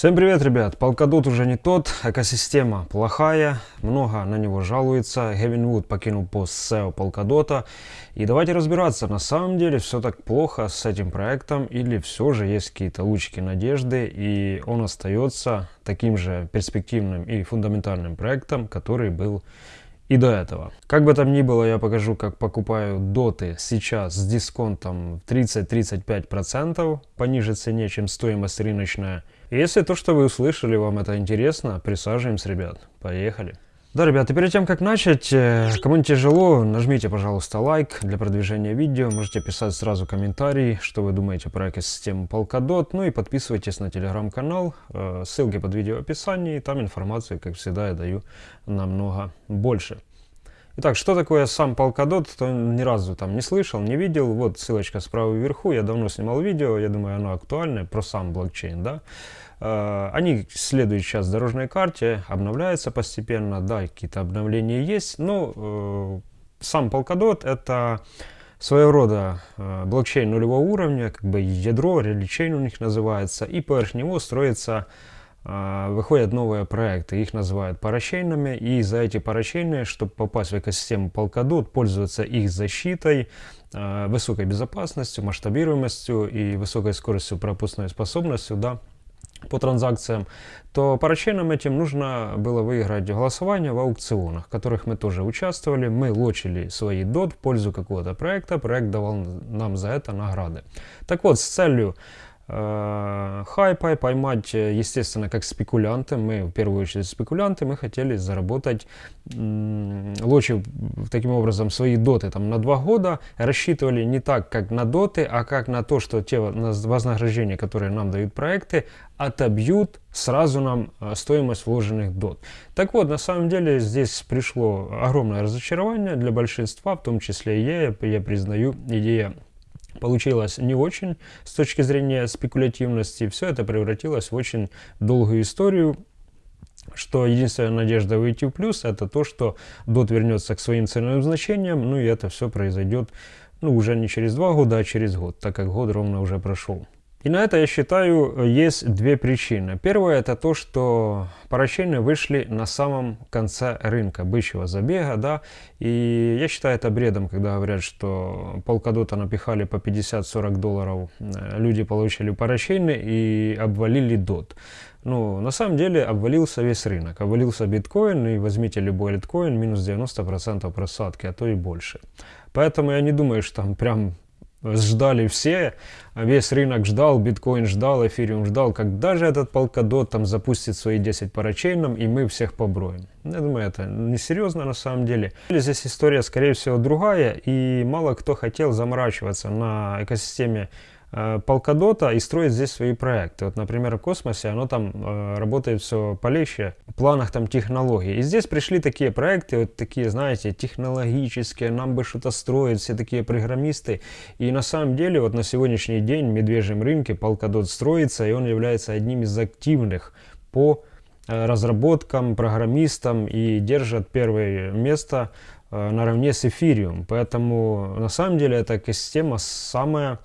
Всем привет, ребят! Polkadot уже не тот, экосистема плохая, много на него жалуется. Гевин Вуд покинул пост SEO Polkadot. И давайте разбираться, на самом деле все так плохо с этим проектом или все же есть какие-то лучики надежды и он остается таким же перспективным и фундаментальным проектом, который был и до этого. Как бы там ни было, я покажу, как покупаю доты сейчас с дисконтом 30-35% по ниже цене, чем стоимость рыночная. Если то, что вы услышали, вам это интересно, присаживаемся, ребят. Поехали. Да, ребят, и перед тем, как начать, э, кому не тяжело, нажмите, пожалуйста, лайк для продвижения видео. Можете писать сразу комментарии, что вы думаете про экосистему Polkadot. Ну и подписывайтесь на телеграм-канал, э, ссылки под видео в описании. Там информации, как всегда, я даю намного больше. Итак, что такое сам Polkadot, кто ни разу там не слышал, не видел. Вот ссылочка справа вверху, я давно снимал видео, я думаю, оно актуальное, про сам блокчейн, да. Э, они следуют сейчас дорожной карте, обновляются постепенно, да, какие-то обновления есть, но э, сам Polkadot это своего рода э, блокчейн нулевого уровня, как бы ядро, реличейн у них называется, и поверх него строится выходят новые проекты, их называют парачейнами, и за эти парачейны, чтобы попасть в экосистему Polkadot, пользоваться их защитой, высокой безопасностью, масштабируемостью и высокой скоростью пропускной способностью, да, по транзакциям, то парачейнам этим нужно было выиграть голосование в аукционах, в которых мы тоже участвовали. Мы лочили свои дот в пользу какого-то проекта, проект давал нам за это награды. Так вот, с целью хайпа поймать, естественно, как спекулянты, мы в первую очередь спекулянты, мы хотели заработать, лочив таким образом свои доты. Там на два года, рассчитывали не так, как на доты, а как на то, что те вознаграждения, которые нам дают проекты, отобьют сразу нам э, стоимость вложенных дот. Так вот, на самом деле здесь пришло огромное разочарование для большинства, в том числе и я, я признаю, идея получилась не очень с точки зрения спекулятивности. Все это превратилось в очень долгую историю, что единственная надежда выйти в плюс это то, что DOT вернется к своим ценовым значениям, ну и это все произойдет ну, уже не через два года, а через год, так как год ровно уже прошел. И на это, я считаю, есть две причины. Первое, это то, что парачейны вышли на самом конце рынка бычьего забега, да, и я считаю это бредом, когда говорят, что полкадота напихали по 50-40 долларов, э, люди получили парачейны и обвалили дот. Ну, на самом деле обвалился весь рынок, обвалился биткоин, и возьмите любой литкоин, минус 90% просадки, а то и больше. Поэтому я не думаю, что там прям ждали все, весь рынок ждал, биткоин ждал, эфириум ждал, когда же этот полкадот там запустит свои 10 парачейном и мы всех поброем. Я думаю, это несерьезно на самом деле. Здесь история, скорее всего, другая, и мало кто хотел заморачиваться на экосистеме Э, Polkadot и строит здесь свои проекты. Вот, например, в космосе оно там э, работает все полегче в планах там технологий. И здесь пришли такие проекты, вот такие, знаете, технологические, нам бы что-то строить, все такие программисты. И на самом деле вот на сегодняшний день в медвежьем рынке Polkadot строится, и он является одним из активных по э, разработкам, программистам и держит первое место э, наравне с эфириум. Поэтому на самом деле эта экосистема самая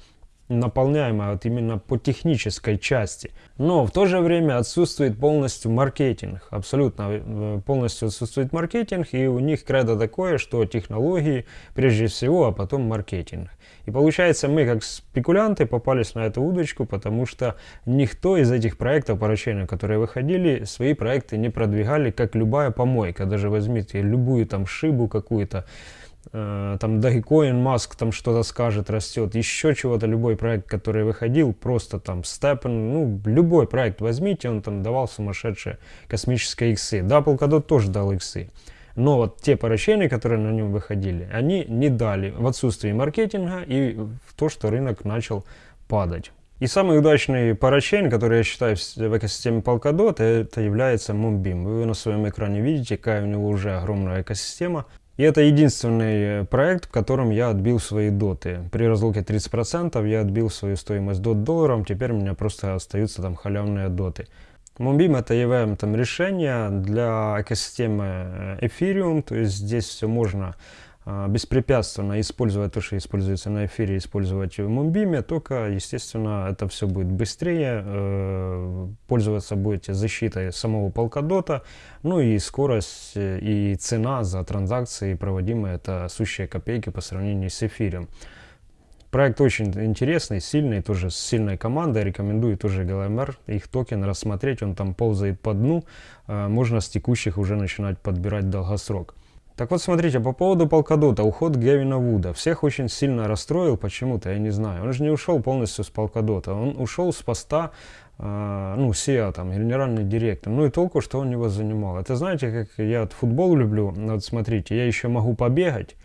наполняемая вот именно по технической части. Но в то же время отсутствует полностью маркетинг. Абсолютно э, полностью отсутствует маркетинг, и у них кредо такое, что технологии прежде всего, а потом маркетинг. И получается, мы как спекулянты попались на эту удочку, потому что никто из этих проектов поручения, которые выходили, свои проекты не продвигали, как любая помойка. Даже возьмите любую там шибу какую-то, там Dogecoin, Маск там что-то скажет, растет, еще чего-то, любой проект, который выходил, просто там Степен, ну, любой проект возьмите, он там давал сумасшедшие космические иксы. Да, Polkadot тоже дал иксы. Но вот те поручения, которые на нем выходили, они не дали в отсутствии маркетинга и в то, что рынок начал падать. И самый удачный парачейн, который я считаю в экосистеме Polkadot, это является Moonbeam. Вы на своем экране видите, какая у него уже огромная экосистема. И это единственный э, проект, в котором я отбил свои доты. При разлуке 30% я отбил свою стоимость дот долларом, теперь у меня просто остаются там халявные доты. Moonbeam это EVM там решение для экосистемы э, Ethereum, то есть здесь все можно беспрепятственно использовать то, что используется на эфире, использовать в Мумбиме, только, естественно, это все будет быстрее, э, пользоваться будете защитой самого полкадота, ну и скорость э, и цена за транзакции проводимые, это сущие копейки по сравнению с эфирем. Проект очень интересный, сильный, тоже с сильной командой. Рекомендую тоже GLMR, их токен рассмотреть. Он там ползает по дну. Э, можно с текущих уже начинать подбирать долгосрок. Так вот, смотрите, по поводу полкадота, уход Гевина Вуда. Всех очень сильно расстроил почему-то, я не знаю. Он же не ушел полностью с полкадота, он ушел с поста, э, ну, SEO, там, генеральный директор. Ну и толку, что он его занимал. Это знаете, как я футбол люблю, вот смотрите, я еще могу побегать,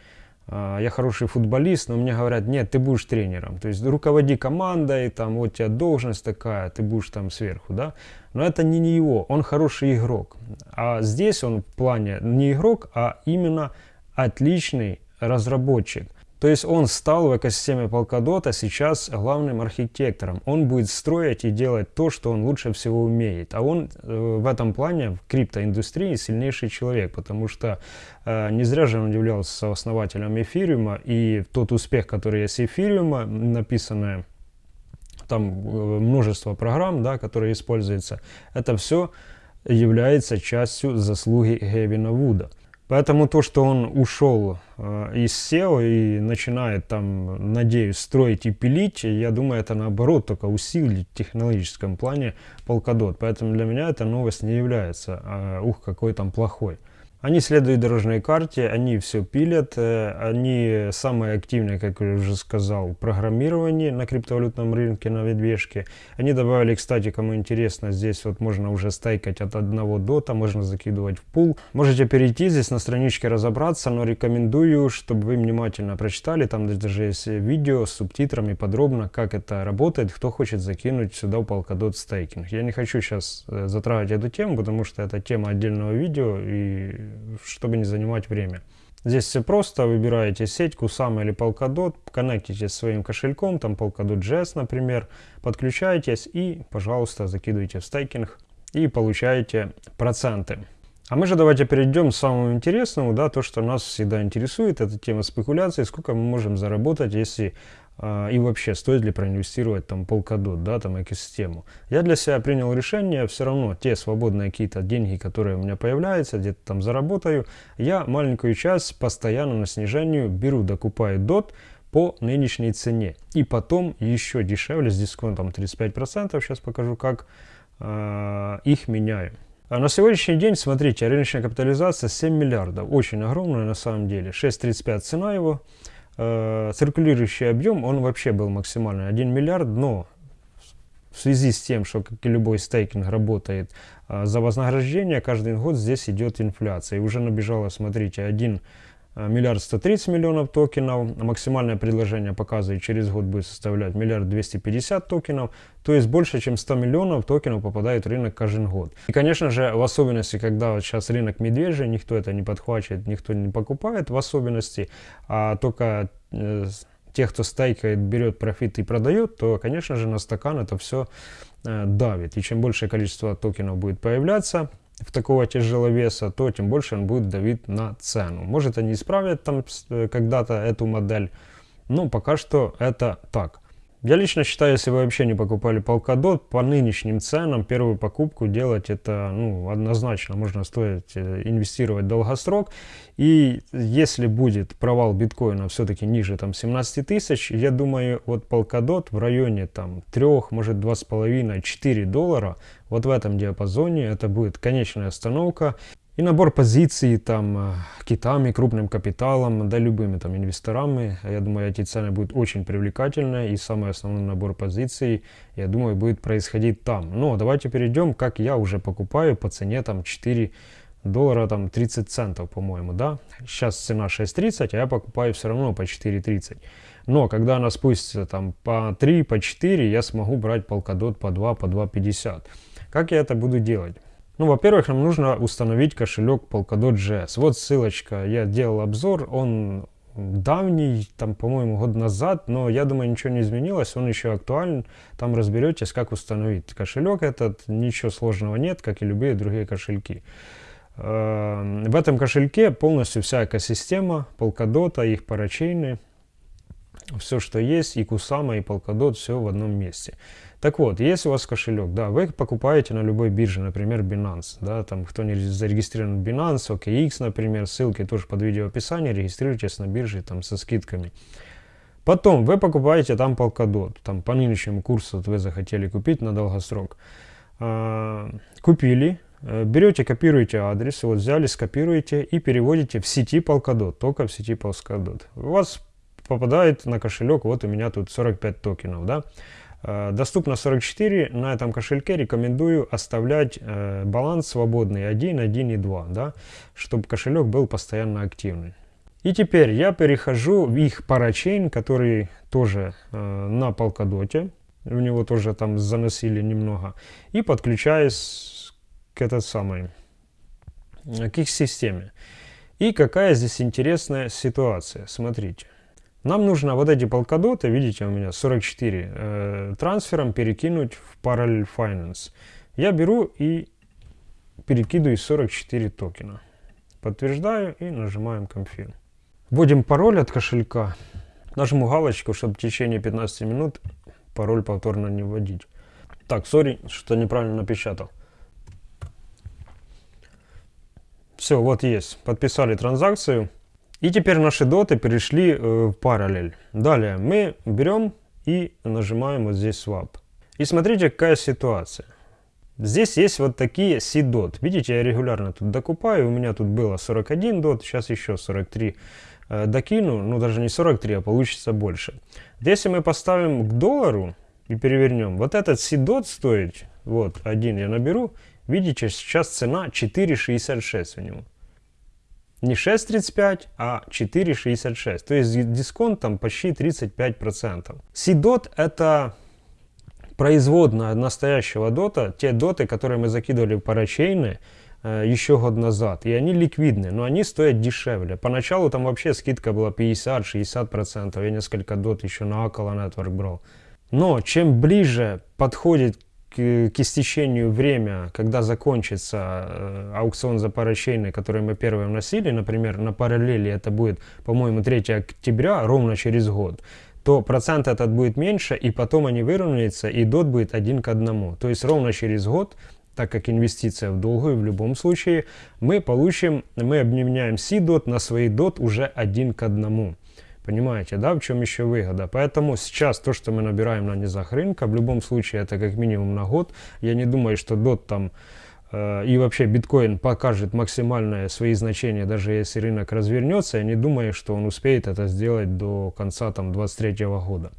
я хороший футболист, но мне говорят, нет, ты будешь тренером. То есть руководи командой, там, вот у тебя должность такая, ты будешь там сверху, да. Но это не, не его, он хороший игрок. А здесь он в плане не игрок, а именно отличный разработчик. То есть он стал в экосистеме Polkadot сейчас главным архитектором. Он будет строить и делать то, что он лучше всего умеет. А он э, в этом плане в криптоиндустрии сильнейший человек, потому что э, не зря же он являлся основателем эфириума. И тот успех, который есть эфириума, написанное там э, множество программ, да, которые используются, это все является частью заслуги Гевина Вуда. Поэтому то, что он ушел э, из SEO и начинает там, надеюсь, строить и пилить, я думаю, это наоборот только усилит в технологическом плане Polkadot. Поэтому для меня эта новость не является, э, ух, какой там плохой. Они следуют дорожной карте, они все пилят, э, они самые активные, как я уже сказал, в программировании на криптовалютном рынке, на медвежке. Они добавили, кстати, кому интересно, здесь вот можно уже стейкать от одного дота, можно закидывать в пул. Можете перейти здесь на страничке разобраться, но рекомендую, чтобы вы внимательно прочитали, там даже есть видео с субтитрами подробно, как это работает, кто хочет закинуть сюда в Polkadot стейкинг. Я не хочу сейчас э, затрагивать эту тему, потому что это тема отдельного видео и чтобы не занимать время. Здесь все просто, выбираете сеть, Kusama или Polkadot, коннектитесь своим кошельком, там Polkadot.js, например, подключаетесь и, пожалуйста, закидываете в стейкинг и получаете проценты. А мы же давайте перейдем к самому интересному, да, то, что нас всегда интересует, это тема спекуляции, сколько мы можем заработать, если и вообще, стоит ли проинвестировать там Polkadot, да, там экосистему. Я для себя принял решение, все равно те свободные какие-то деньги, которые у меня появляются, где-то там заработаю, я маленькую часть постоянно на снижению беру, докупаю DOT по нынешней цене. И потом еще дешевле, с дисконтом 35%, сейчас покажу как, э, их меняю. А на сегодняшний день, смотрите, рыночная капитализация 7 миллиардов, очень огромная на самом деле, 6.35 цена его, э, циркулирующий объем, он вообще был максимальный 1 миллиард, но в связи с тем, что, как и любой стейкинг, работает э, за вознаграждение, каждый год здесь идет инфляция. И уже набежало, смотрите, 1 Э, миллиард 130 миллионов токенов, максимальное предложение показывает через год будет составлять миллиард 250 токенов, то есть больше чем 100 миллионов токенов попадает в рынок каждый год. И конечно же в особенности, когда вот сейчас рынок медвежий, никто это не подхватывает, никто не покупает в особенности, а только э, тех, кто стейкает, берет профит и продает, то конечно же на стакан это все э, давит. И чем большее количество токенов будет появляться, в такого тяжеловеса, то тем больше он будет давить на цену. Может они исправят там э, когда-то эту модель, но пока что это так. Я лично считаю, если вы вообще не покупали Polkadot, по нынешним ценам первую покупку делать это ну, однозначно можно стоить э, инвестировать долгосрок. И если будет провал биткоина все-таки ниже там 17 тысяч, я думаю, вот Polkadot в районе там 3, может 2,5-4 доллара, вот в этом диапазоне это будет конечная остановка. И набор позиций там э, китами, крупным капиталом, да любыми там инвесторами. Я думаю, эти цены будут очень привлекательны. И самый основной набор позиций, я думаю, будет происходить там. Но давайте перейдем, как я уже покупаю по цене там 4 доллара там 30 центов, по-моему, да. Сейчас цена 6.30, а я покупаю все равно по 4.30. Но когда она спустится там по 3, по 4, я смогу брать полкадот по 2, по 2.50. Как я это буду делать? Ну, во-первых, нам нужно установить кошелек Polkadot.js. Вот ссылочка, я делал обзор, он давний, там, по-моему, год назад, но я думаю, ничего не изменилось, он еще актуален. Там разберетесь, как установить кошелек этот, ничего сложного нет, как и любые другие кошельки. Э, в этом кошельке полностью вся экосистема Polkadot, их парачейны, все, что есть, и Kusama, и Polkadot, все в одном месте. Так вот, если у вас кошелек, да, вы покупаете на любой бирже, например, Binance, да, там, кто не зарегистрирован в Binance, OKX, например, ссылки тоже под видео описание, регистрируйтесь на бирже там со скидками. Потом вы покупаете там Polkadot, там по нынешнему курсу вот вы захотели купить на долгосрок. А, купили, э, берете, копируете адрес, вот взяли, скопируете и переводите в сети Polkadot, только в сети Polkadot. У вас попадает на кошелек, вот у меня тут 45 токенов, да. Э, доступно 44, на этом кошельке рекомендую оставлять э, баланс свободный 1, 1 и 2, да, чтобы кошелек был постоянно активный. И теперь я перехожу в их парачейн, который тоже э, на полкадоте, в него тоже там заносили немного, и подключаюсь к этой самой, к их системе. И какая здесь интересная ситуация, смотрите. Нам нужно вот эти полкадоты, видите, у меня 44, э, трансфером перекинуть в Parallel Finance. Я беру и перекидываю 44 токена. Подтверждаю и нажимаем Confirm. Вводим пароль от кошелька. Нажму галочку, чтобы в течение 15 минут пароль повторно не вводить. Так, сори, что неправильно напечатал. Все, вот есть. Подписали транзакцию. И теперь наши доты перешли э, в параллель. Далее мы берем и нажимаем вот здесь swap. И смотрите, какая ситуация. Здесь есть вот такие C-DOT. Видите, я регулярно тут докупаю. У меня тут было 41 дот, сейчас еще 43 э, докину. Ну, даже не 43, а получится больше. Если мы поставим к доллару и перевернем, вот этот C-DOT стоит, вот, один я наберу, видите, сейчас цена 4,66 у него не 6,35, а 4,66. То есть дисконт там почти 35%. Сидот это производная настоящего дота, те доты, которые мы закидывали в парачейны э, еще год назад. И они ликвидны, но они стоят дешевле. Поначалу там вообще скидка была 50-60%. Я несколько дот еще на Акала Network брал. Но чем ближе подходит к, к истечению время, когда закончится э, аукцион за парачейны, который мы первые вносили, например, на параллели это будет, по-моему, 3 октября, ровно через год, то процент этот будет меньше, и потом они выровняются, и дот будет один к одному. То есть ровно через год так как инвестиция в долгую в любом случае, мы получим, мы обменяем C-DOT на свои DOT уже один к одному. Понимаете, да, в чем еще выгода? Поэтому сейчас то, что мы набираем на низах рынка, в любом случае это как минимум на год. Я не думаю, что DOT там э, и вообще биткоин покажет максимальное свои значения, даже если рынок развернется. Я не думаю, что он успеет это сделать до конца там 23 года.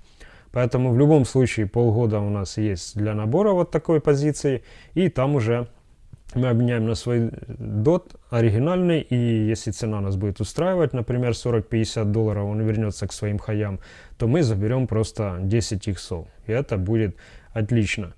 Поэтому в любом случае полгода у нас есть для набора вот такой позиции. И там уже мы обменяем на свой DOT оригинальный, и если цена нас будет устраивать, например, 40-50 долларов, он вернется к своим хаям, то мы заберем просто 10 иксов, и это будет отлично.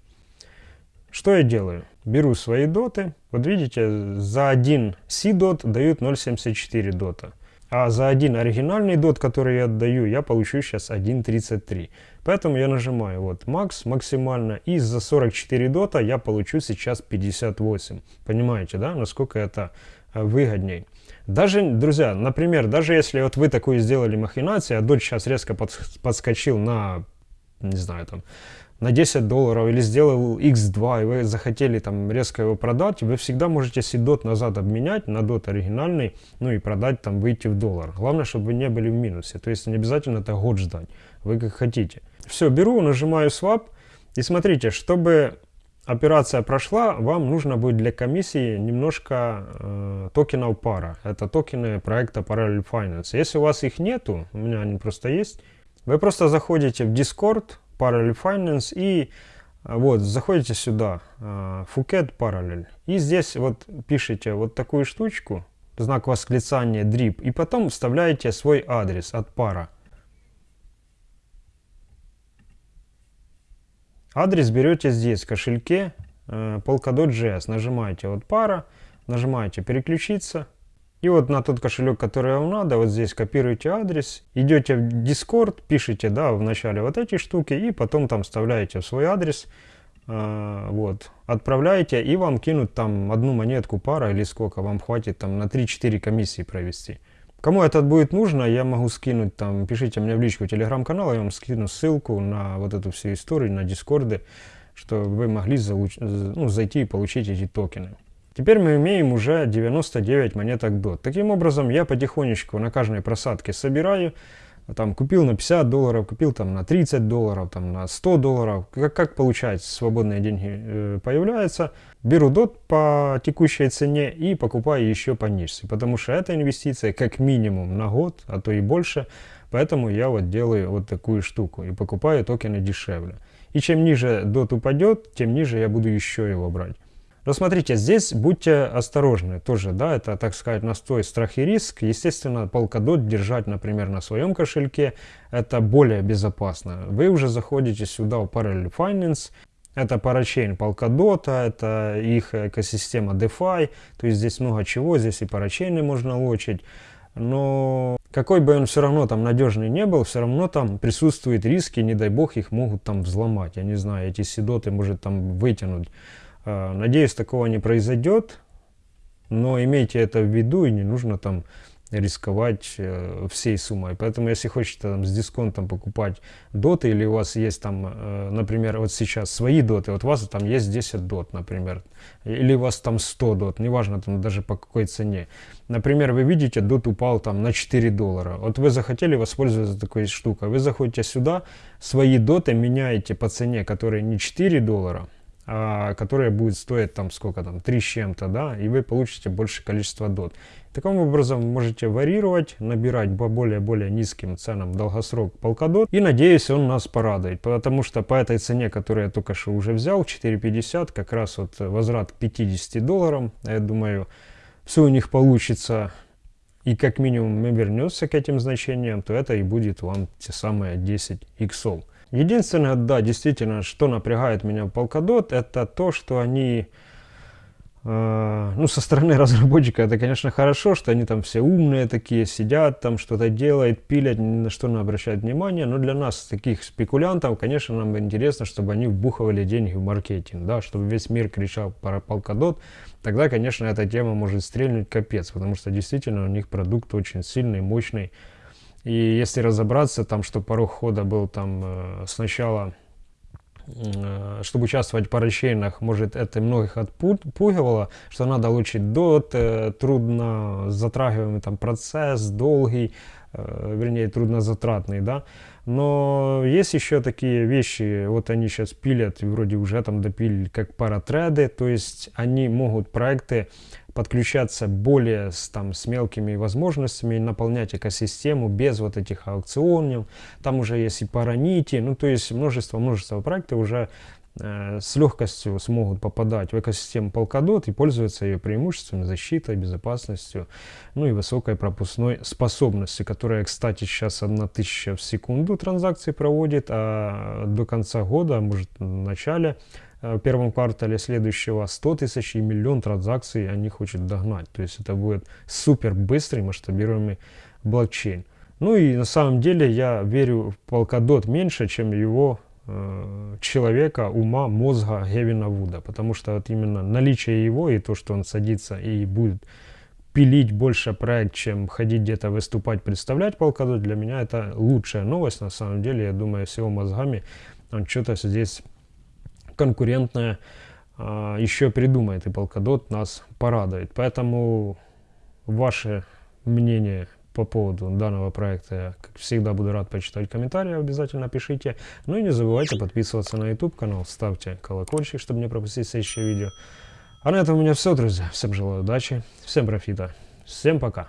Что я делаю? Беру свои доты, вот видите, за один C-дот дают 0.74 дота. А за один оригинальный дот, который я отдаю, я получу сейчас 1.33. Поэтому я нажимаю вот макс максимально. И за 44 дота я получу сейчас 58. Понимаете, да, насколько это э, выгодней. Даже, друзья, например, даже если вот вы такую сделали махинацию, а дот сейчас резко подскочил на, не знаю, там, на 10 долларов или сделал x2 и вы захотели там резко его продать, вы всегда можете сидот назад обменять на дот оригинальный, ну и продать там, выйти в доллар. Главное, чтобы вы не были в минусе, то есть не обязательно это год ждать, вы как хотите. Все, беру, нажимаю swap и смотрите, чтобы операция прошла, вам нужно будет для комиссии немножко э, токенов пара. Это токены проекта Parallel Finance. Если у вас их нету, у меня они просто есть, вы просто заходите в Discord, Parallel Finance и э, вот, заходите сюда, э, Phuket Parallel, и здесь вот пишите вот такую штучку, знак восклицания DRIP, и потом вставляете свой адрес от пара. Адрес берете здесь, в кошельке, э, Polkadot.js, нажимаете вот пара, нажимаете переключиться, и вот на тот кошелек, который вам надо, вот здесь копируете адрес, идете в Discord, пишите, да, в начале вот эти штуки, и потом там вставляете свой адрес, А, вот, отправляете, и вам кинут там одну монетку, пара или сколько вам хватит там на 3-4 комиссии провести. Кому это будет нужно, я могу скинуть там, пишите мне в личку телеграм-канал, я вам скину ссылку на вот эту всю историю, на дискорды, что вы могли залуч... ну, зайти и получить эти токены. Теперь мы имеем уже 99 монеток DOT. Таким образом, я потихонечку на каждой просадке собираю, там купил на 50 долларов, купил там на 30 долларов, там на 100 долларов, как, как получается, свободные деньги э, появляются, беру DOT по текущей цене и покупаю еще пониже, потому что это инвестиция как минимум на год, а то и больше, поэтому я вот делаю вот такую штуку и покупаю токены дешевле. И чем ниже DOT упадет, тем ниже я буду еще его брать. Но смотрите, здесь будьте осторожны тоже, да, это, так сказать, настой, страх и риск. Естественно, Polkadot держать, например, на своем кошельке, это более безопасно. Вы уже заходите сюда в Parallel Finance, это парачейн Polkadot, это их экосистема DeFi, то есть здесь много чего, здесь и парачейны можно лочить. Но какой бы он все равно там надежный не был, все равно там присутствуют риски, не дай бог их могут там взломать. Я не знаю, эти седоты может там вытянуть надеюсь, такого не произойдет, но имейте это в виду и не нужно там рисковать э, всей суммой. Поэтому, если хотите там, с дисконтом покупать доты, или у вас есть там, э, например, вот сейчас свои доты, вот у вас там есть 10 дот, например, или у вас там 100 дот, неважно там даже по какой цене. Например, вы видите, дот упал там на 4 доллара. Вот вы захотели воспользоваться такой штукой. Вы заходите сюда, свои доты меняете по цене, которая не 4 доллара, а, которая будет стоить там сколько там, 3 с чем-то, да, и вы получите большее количество дот. Таким образом можете варьировать, набирать по более-более низким ценам долгосрок полкадот, и надеюсь он нас порадует, потому что по этой цене, которую я только что уже взял, 4.50, как раз вот возврат к 50 долларам, я думаю, все у них получится, и как минимум мы вернемся к этим значениям, то это и будет вам те самые 10 иксов. Единственное, да, действительно, что напрягает меня в Polkadot, это то, что они, э, ну, со стороны разработчика, это, конечно, хорошо, что они там все умные такие, сидят там, что-то делают, пилят, ни на что не обращают внимания, но для нас, таких спекулянтов, конечно, нам интересно, чтобы они вбухивали деньги в маркетинг, да, чтобы весь мир кричал про Polkadot, тогда, конечно, эта тема может стрельнуть капец, потому что действительно у них продукт очень сильный, мощный, и если разобраться, там, что порог хода был там э, сначала, э, чтобы участвовать в парачейнах, может, это многих отпугивало, что надо лучить дот, э, трудно затрагиваемый там процесс, долгий, вернее, труднозатратный, да. Но есть еще такие вещи, вот они сейчас пилят, вроде уже там допилили, как паратреды, то есть они могут проекты подключаться более с, там, с мелкими возможностями, наполнять экосистему без вот этих аукционов. Там уже есть и паранити, ну то есть множество-множество проектов уже э, с легкостью смогут попадать в экосистему Polkadot и пользоваться ее преимуществами, защитой, безопасностью, ну и высокой пропускной способностью, которая, кстати, сейчас 1000 в секунду транзакции проводит, а до конца года, может в начале первом квартале следующего 100 тысяч и миллион транзакций они хотят догнать. То есть это будет супер быстрый масштабируемый блокчейн. Ну и на самом деле я верю в Polkadot меньше, чем его э, человека, ума, мозга Гевина Вуда. Потому что вот именно наличие его и то, что он садится и будет пилить больше проект, чем ходить где-то выступать, представлять Polkadot, для меня это лучшая новость. На самом деле, я думаю, с его мозгами он что-то здесь конкурентная а, еще придумает, и Polkadot нас порадует. Поэтому ваше мнение по поводу данного проекта я, как всегда, буду рад почитать комментарии, обязательно пишите. Ну и не забывайте подписываться на YouTube канал, ставьте колокольчик, чтобы не пропустить следующее видео. А на этом у меня все, друзья. Всем желаю удачи, всем профита, всем пока.